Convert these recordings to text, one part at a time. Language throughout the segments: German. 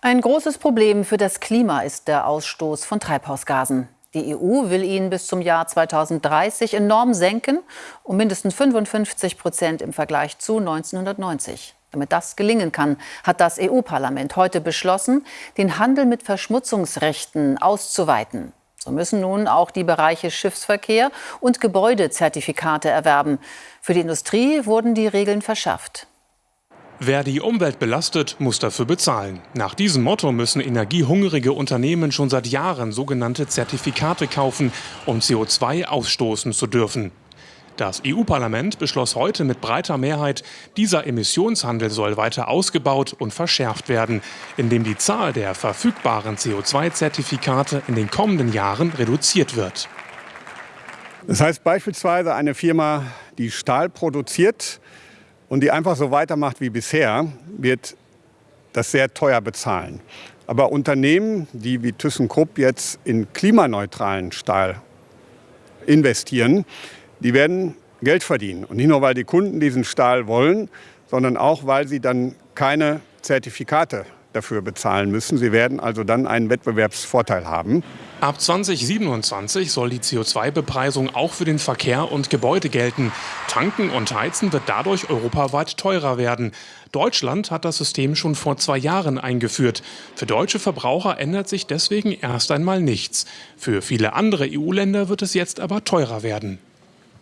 Ein großes Problem für das Klima ist der Ausstoß von Treibhausgasen. Die EU will ihn bis zum Jahr 2030 enorm senken, um mindestens 55 Prozent im Vergleich zu 1990. Damit das gelingen kann, hat das EU-Parlament heute beschlossen, den Handel mit Verschmutzungsrechten auszuweiten. So müssen nun auch die Bereiche Schiffsverkehr und Gebäudezertifikate erwerben. Für die Industrie wurden die Regeln verschärft. Wer die Umwelt belastet, muss dafür bezahlen. Nach diesem Motto müssen energiehungrige Unternehmen schon seit Jahren sogenannte Zertifikate kaufen, um CO2 ausstoßen zu dürfen. Das EU-Parlament beschloss heute mit breiter Mehrheit, dieser Emissionshandel soll weiter ausgebaut und verschärft werden, indem die Zahl der verfügbaren CO2-Zertifikate in den kommenden Jahren reduziert wird. Das heißt beispielsweise eine Firma, die Stahl produziert, und die einfach so weitermacht wie bisher, wird das sehr teuer bezahlen. Aber Unternehmen, die wie ThyssenKrupp jetzt in klimaneutralen Stahl investieren, die werden Geld verdienen. Und nicht nur, weil die Kunden diesen Stahl wollen, sondern auch, weil sie dann keine Zertifikate dafür bezahlen müssen. Sie werden also dann einen Wettbewerbsvorteil haben. Ab 2027 soll die CO2-Bepreisung auch für den Verkehr und Gebäude gelten. Tanken und Heizen wird dadurch europaweit teurer werden. Deutschland hat das System schon vor zwei Jahren eingeführt. Für deutsche Verbraucher ändert sich deswegen erst einmal nichts. Für viele andere EU-Länder wird es jetzt aber teurer werden.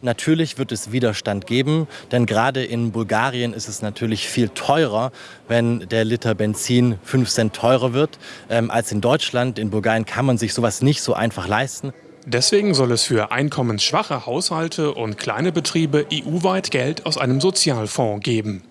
Natürlich wird es Widerstand geben, denn gerade in Bulgarien ist es natürlich viel teurer, wenn der Liter Benzin 5 Cent teurer wird ähm, als in Deutschland. In Bulgarien kann man sich sowas nicht so einfach leisten. Deswegen soll es für einkommensschwache Haushalte und kleine Betriebe EU-weit Geld aus einem Sozialfonds geben.